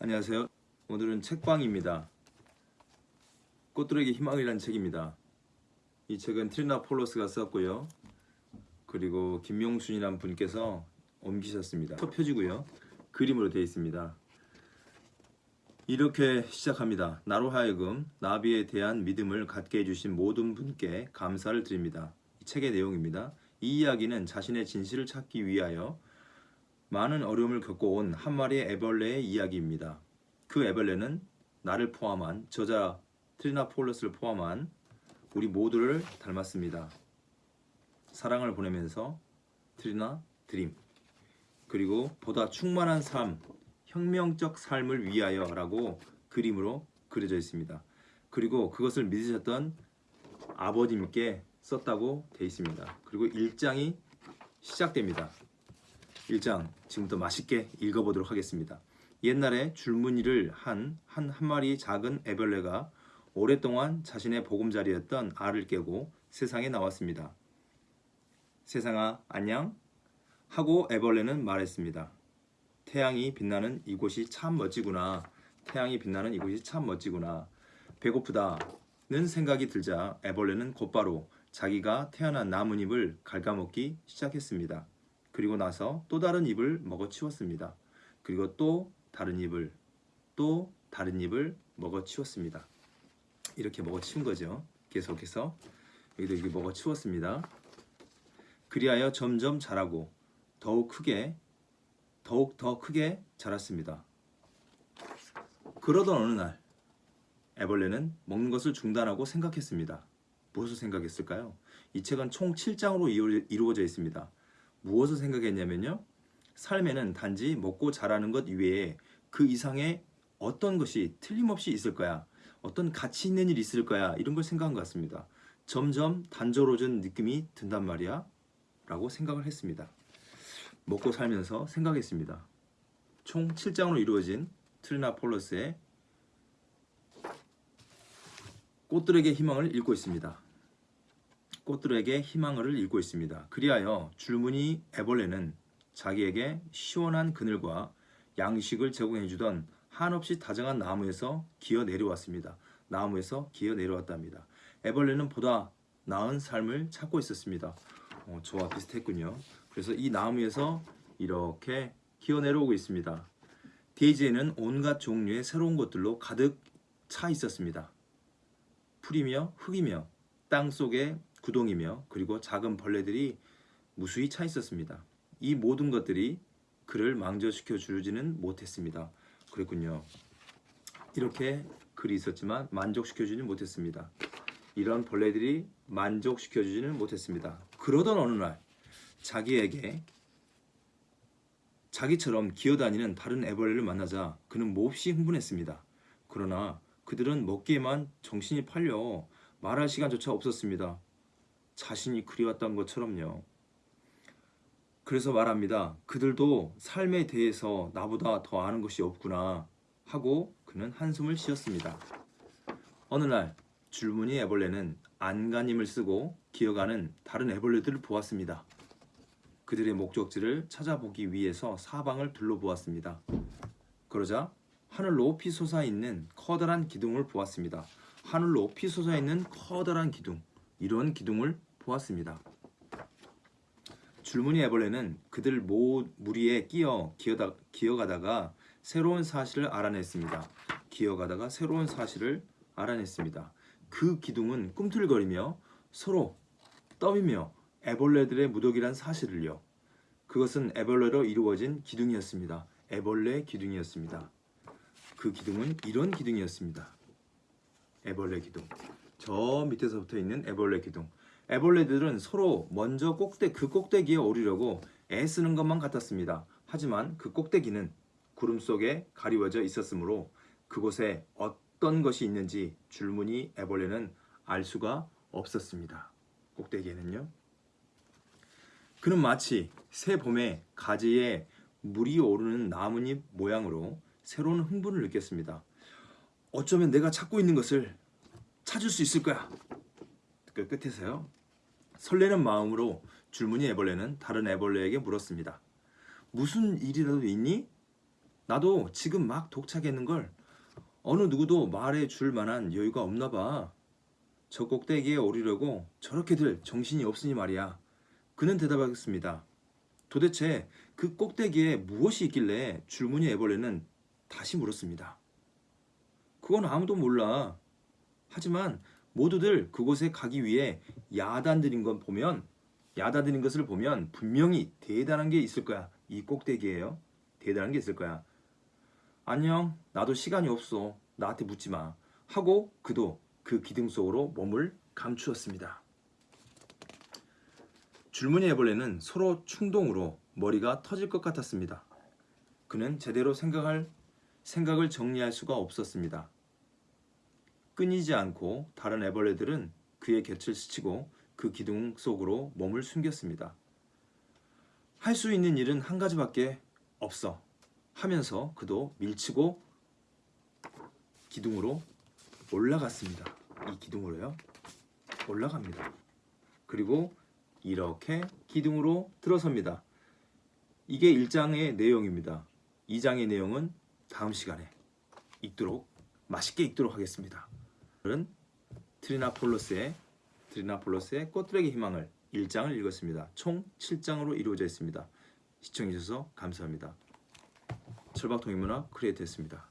안녕하세요. 오늘은 책방입니다. 꽃들에게 희망이라는 책입니다. 이 책은 트리나 폴로스가 썼고요. 그리고 김용순이라는 분께서 옮기셨습니다. 첫 표지고요. 그림으로 되어 있습니다. 이렇게 시작합니다. 나로 하여금 나비에 대한 믿음을 갖게 해주신 모든 분께 감사를 드립니다. 이 책의 내용입니다. 이 이야기는 자신의 진실을 찾기 위하여 많은 어려움을 겪고 온한 마리의 애벌레의 이야기입니다. 그 애벌레는 나를 포함한 저자 트리나 폴러스를 포함한 우리 모두를 닮았습니다. 사랑을 보내면서 트리나 드림 그리고 보다 충만한 삶, 혁명적 삶을 위하여 라고 그림으로 그려져 있습니다. 그리고 그것을 믿으셨던 아버님께 썼다고 되어 있습니다. 그리고 1장이 시작됩니다. 1장 지금부터 맛있게 읽어보도록 하겠습니다. 옛날에 줄무늬를 한 한 한 마리 작은 애벌레가 오랫동안 자신의 보금자리였던 알을 깨고 세상에 나왔습니다. 세상아 안녕 하고 애벌레는 말했습니다. 태양이 빛나는 이곳이 참 멋지구나. 태양이 빛나는 이곳이 참 멋지구나. 배고프다는 생각이 들자 애벌레는 곧바로 자기가 태어난 나뭇잎을 갉아먹기 시작했습니다. 그리고 나서 또 다른 잎을 먹어치웠습니다. 그리고 또 다른 잎을 또 다른 잎을 먹어치웠습니다. 이렇게 먹어치운 거죠. 계속해서 여기도 이게 먹어치웠습니다. 그리하여 점점 자라고 더욱 크게 더욱 더 크게 자랐습니다. 그러던 어느 날 애벌레는 먹는 것을 중단하고 생각했습니다. 무엇을 생각했을까요? 이 책은 총 7장으로 이루어져 있습니다. 무엇을 생각했냐면요. 삶에는 단지 먹고 자라는 것 이외에 그 이상의 어떤 것이 틀림없이 있을 거야. 어떤 가치 있는 일이 있을 거야. 이런 걸 생각한 것 같습니다. 점점 단조로워진 느낌이 든단 말이야. 라고 생각을 했습니다. 먹고 살면서 생각했습니다. 총 7장으로 이루어진 트리나 폴러스의 꽃들에게 희망을 읽고 있습니다. 꽃들에게 희망을 읽고 있습니다. 그리하여 줄무늬 애벌레는 자기에게 시원한 그늘과 양식을 제공해 주던 한없이 다정한 나무에서 기어 내려왔습니다. 나무에서 기어 내려왔답니다. 애벌레는 보다 나은 삶을 찾고 있었습니다. 어, 저와 비슷했군요. 그래서 이 나무에서 이렇게 기어 내려오고 있습니다. 데이지에는 온갖 종류의 새로운 것들로 가득 차 있었습니다. 풀이며 흙이며 땅 속에 구동이며 그리고 작은 벌레들이 무수히 차 있었습니다. 이 모든 것들이 그를 망조시켜 주지는 못했습니다. 그랬군요. 이렇게 글이 있었지만 만족시켜 주지는 못했습니다. 이런 벌레들이 만족시켜 주지는 못했습니다. 그러던 어느 날 자기에게 자기처럼 기어다니는 다른 애벌레를 만나자 그는 몹시 흥분했습니다. 그러나 그들은 먹기에만 정신이 팔려 말할 시간조차 없었습니다. 자신이 그리웠던 것처럼요. 그래서 말합니다. 그들도 삶에 대해서 나보다 더 아는 것이 없구나 하고 그는 한숨을 쉬었습니다. 어느 날 줄무늬 애벌레는 안간힘을 쓰고 기어가는 다른 애벌레들을 보았습니다. 그들의 목적지를 찾아보기 위해서 사방을 둘러보았습니다. 그러자 하늘 높이 솟아있는 커다란 기둥을 보았습니다. 하늘 높이 솟아있는 커다란 기둥 이런 기둥을 보았습니다. 줄무늬 애벌레는 그들 모 무리에 끼어 기어다, 기어가다가 새로운 사실을 알아냈습니다. 기어가다가 새로운 사실을 알아냈습니다. 그 기둥은 꿈틀거리며 서로 떠이며 애벌레들의 무더기란 사실을요. 그것은 애벌레로 이루어진 기둥이었습니다. 애벌레 기둥이었습니다. 그 기둥은 이런 기둥이었습니다. 애벌레 기둥. 저 밑에서 붙어 있는 애벌레 기둥. 애벌레들은 서로 먼저 꼭대 그 꼭대기에 오르려고 애쓰는 것만 같았습니다. 하지만 그 꼭대기는 구름 속에 가리워져 있었으므로 그곳에 어떤 것이 있는지 줄무늬 애벌레는 알 수가 없었습니다. 꼭대기에는요. 그는 마치 새 봄에 가지에 물이 오르는 나뭇잎 모양으로 새로운 흥분을 느꼈습니다. 어쩌면 내가 찾고 있는 것을 찾을 수 있을 거야. 그 끝에서요. 설레는 마음으로 줄무늬 애벌레는 다른 애벌레에게 물었습니다. 무슨 일이라도 있니? 나도 지금 막 독차겠는 걸 어느 누구도 말해 줄 만한 여유가 없나 봐. 저 꼭대기에 오르려고 저렇게들 정신이 없으니 말이야. 그는 대답하겠습니다. 도대체 그 꼭대기에 무엇이 있길래 줄무늬 애벌레는 다시 물었습니다. 그건 아무도 몰라. 하지만 모두들 그곳에 가기 위해 야단들인 것 보면 야단들인 것을 보면 분명히 대단한 게 있을 거야. 이 꼭대기에요. 대단한 게 있을 거야. 안녕. 나도 시간이 없어. 나한테 묻지 마. 하고 그도 그 기둥 속으로 몸을 감추었습니다. 줄무늬 애벌레는 서로 충동으로 머리가 터질 것 같았습니다. 그는 제대로 생각할 생각을 정리할 수가 없었습니다. 끊이지 않고 다른 애벌레들은 그의 곁을 스치고 그 기둥 속으로 몸을 숨겼습니다. 할 수 있는 일은 한 가지밖에 없어 하면서 그도 밀치고 기둥으로 올라갔습니다. 이 기둥으로요. 올라갑니다. 그리고 이렇게 기둥으로 들어섭니다. 이게 1장의 내용입니다. 2장의 내용은 다음 시간에 읽도록 맛있게 읽도록 하겠습니다. 오늘은 트리나폴로스의 트리나폴로스의 꽃들에게 희망을 1장을 읽었습니다. 총 7장으로 이루어져 있습니다. 시청해 주셔서 감사합니다. 철박통일문화 크리에이터였습니다.